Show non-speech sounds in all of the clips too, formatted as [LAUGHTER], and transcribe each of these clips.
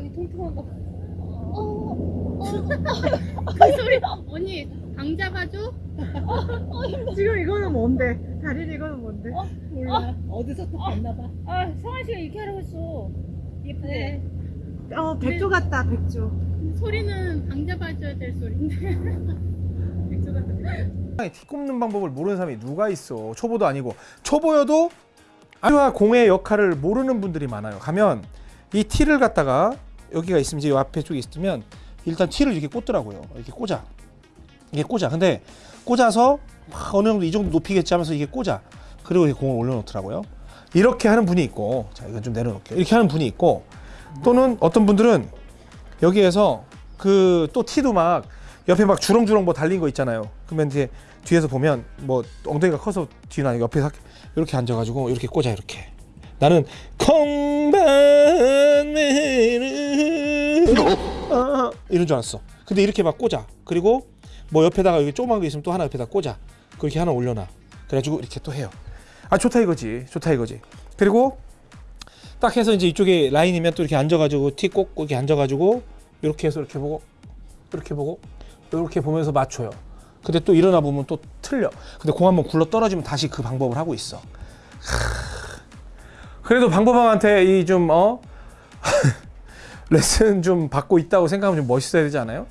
여기 통통한 거. 어, 어, 그 소리 언니 방 잡아줘? 지금 이거는 뭔데? 다린 이거는 뭔데? 어? 몰라. 어 디서 또 봤나 봐. 아 성환 씨가 이렇게 하라고 했어. 예쁘네. 어, 백조 같다, 백조. 소리는 방 잡아줘야 될 소리인데. [LAUGHS] 백조 같다. 티 꼽는 방법을 모르는 사람이 누가 있어 초보도 아니고 초보여도 아유와 공의 역할을 모르는 분들이 많아요 가면 이 티를 갖다가 여기가 있으면 이제 이 앞에 쪽에 있으면 일단 티를 이렇게 꽂더라고요. 이렇게 꽂아. 이게 꽂아. 근데 꽂아서 막 어느 정도 이 정도 높이겠지 하면서 이게 꽂아. 그리고 이렇게 공을 올려놓더라고요. 이렇게 하는 분이 있고 자 이건 좀 내려놓을게요. 이렇게 하는 분이 있고 또는 어떤 분들은 여기에서 그 또 티도 막 옆에 막 주렁주렁 뭐 달린 거 있잖아요. 그러면 이제 뒤에서 보면 뭐 엉덩이가 커서 아니고 옆에 서 이렇게 앉아가지고 이렇게 꽂아 이렇게. 나는 콩반매는 아, 이런 줄 알았어. 근데 이렇게 막 꽂아. 그리고 뭐 옆에다가 여기 조그만 거 있으면 또 하나 옆에다 꽂아. 그렇게 하나 올려놔. 그래가지고 이렇게 또 해요. 아 좋다 이거지. 좋다 이거지. 그리고 딱 해서 이제 이쪽에 라인이면 또 이렇게 앉아가지고 티 꽂고 이렇게 앉아가지고 이렇게 해서 이렇게 보고 이렇게 보고 이렇게 보면서 맞춰요. 근데 또 일어나 보면 또 틀려. 근데 공 한번 굴러 떨어지면 다시 그 방법을 하고 있어. 하... 그래도 방법왕한테 이좀 어? [LAUGHS] 레슨 좀 받고 있다고 생각하면 좀 멋있어야 되지 않아요?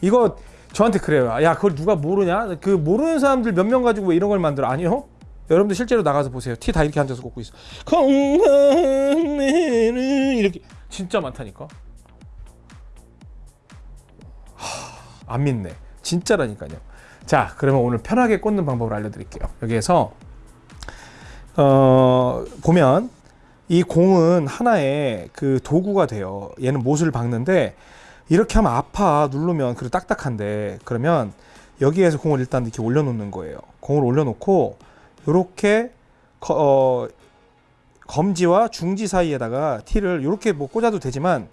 이거 저한테 그래요. 야, 그걸 누가 모르냐? 그 모르는 사람들 몇 명 가지고 왜 이런 걸 만들어? 아니요. 여러분들 실제로 나가서 보세요. 티 다 이렇게 앉아서 꽂고 있어. 건강해는 이렇게 진짜 많다니까. 하, 안 믿네. 진짜라니까요. 자, 그러면 오늘 편하게 꽂는 방법을 알려드릴게요. 여기에서 어, 보면 이 공은 하나의 그 도구가 돼요. 얘는 못을 박는데 이렇게 하면 아파 누르면 그리고 딱딱한데 그러면 여기에서 공을 일단 이렇게 올려놓는 거예요. 공을 올려놓고 이렇게 어, 검지와 중지 사이에다가 티를 이렇게 뭐 꽂아도 되지만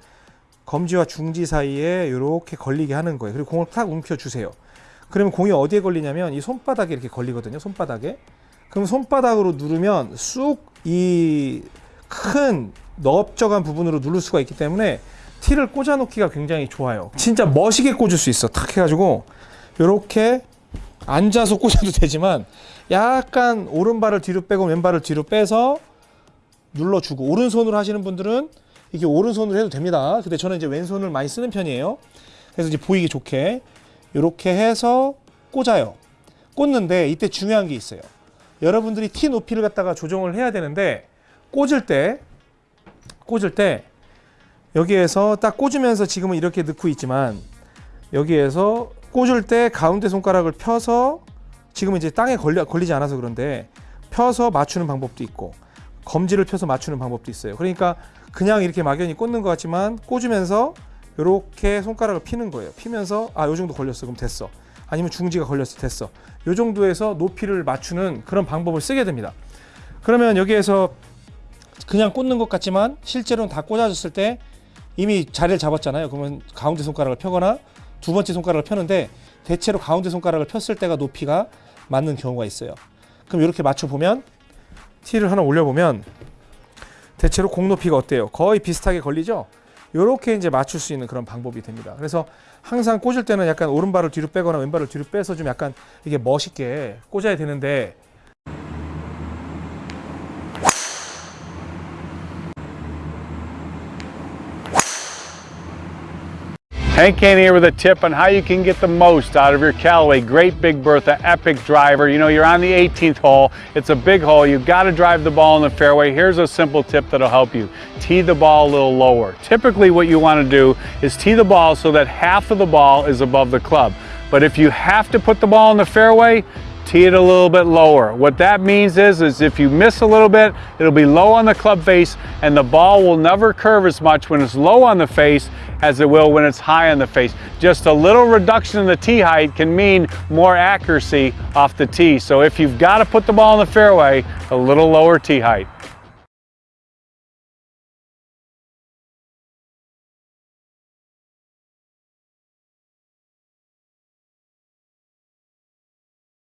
검지와 중지 사이에 이렇게 걸리게 하는 거예요. 그리고 공을 탁 움켜 주세요. 그러면 공이 어디에 걸리냐면 이 손바닥에 이렇게 걸리거든요. 손바닥에. 그럼 손바닥으로 누르면 쑥 이 큰 넓적한 부분으로 누를 수가 있기 때문에 티를 꽂아 놓기가 굉장히 좋아요. 진짜 멋있게 꽂을 수 있어. 탁 해가지고 이렇게 앉아서 꽂아도 되지만 약간 오른발을 뒤로 빼고 왼발을 뒤로 빼서 눌러주고 오른손으로 하시는 분들은 이게 오른손으로 해도 됩니다. 근데 저는 이제 왼손을 많이 쓰는 편이에요. 그래서 이제 보이기 좋게 이렇게 해서 꽂아요. 꽂는데 이때 중요한 게 있어요. 여러분들이 티 높이를 갖다가 조정을 해야 되는데 꽂을 때 꽂을 때 여기에서 딱 꽂으면서 지금은 이렇게 넣고 있지만 여기에서 꽂을 때 가운데 손가락을 펴서 지금 이제 땅에 걸리, 걸리지 않아서 그런데 펴서 맞추는 방법도 있고 검지를 펴서 맞추는 방법도 있어요. 그러니까 그냥 이렇게 막연히 꽂는 것 같지만 꽂으면서 이렇게 손가락을 피는 거예요. 피면서 아, 요 정도 걸렸어. 그럼 됐어. 아니면 중지가 걸렸어. 됐어. 요 정도에서 높이를 맞추는 그런 방법을 쓰게 됩니다. 그러면 여기에서 그냥 꽂는 것 같지만 실제로는 다 꽂아졌을 때 이미 자리를 잡았잖아요. 그러면 가운데 손가락을 펴거나 두 번째 손가락을 펴는데 대체로 가운데 손가락을 폈을 때가 높이가 맞는 경우가 있어요. 그럼 이렇게 맞춰 보면 티를 하나 올려 보면 대체로 공 높이가 어때요? 거의 비슷하게 걸리죠? 이렇게 이제 맞출 수 있는 그런 방법이 됩니다. 그래서 항상 꽂을 때는 약간 오른발을 뒤로 빼거나 왼발을 뒤로 빼서 좀 약간 이게 멋있게 꽂아야 되는데 Hank Kane here with a tip on how you can get the most out of your Callaway Great Big Bertha Epic Driver. You know, you're on the 18th hole. It's a big hole. You've got to drive the ball in the fairway. Here's a simple tip that'll help you. Tee the ball a little lower. Typically what you want to do is tee the ball so that half of the ball is above the club. But if you have to put the ball in the fairway, tee it a little bit lower. What that means is, is if you miss a little bit, it'll be low on the club face and the ball will never curve as much when it's low on the face as it will when it's high on the face. Just a little reduction in the tee height can mean more accuracy off the tee. So if you've got to put the ball in the fairway, a little lower tee height.